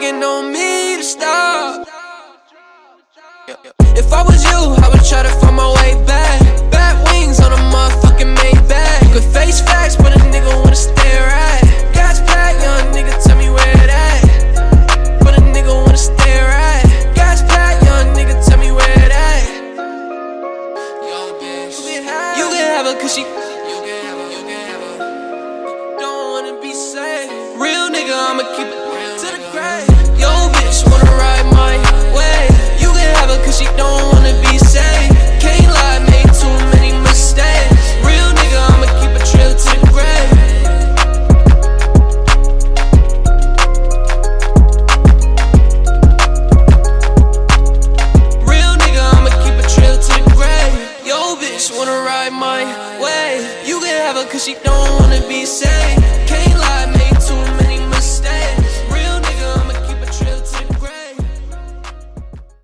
begging on me to stop. If I was you, I would try to find my way back. Bat wings on a motherfucking Maybach. You could face facts, but a nigga wanna stare at. Gas pack, young nigga, tell me where it at. But a nigga wanna stare at. Gas pack, young nigga, tell me where it at. Yo, bitch, you can have her cause she Real nigga, I'ma keep it cause she don't wanna be safe. Can't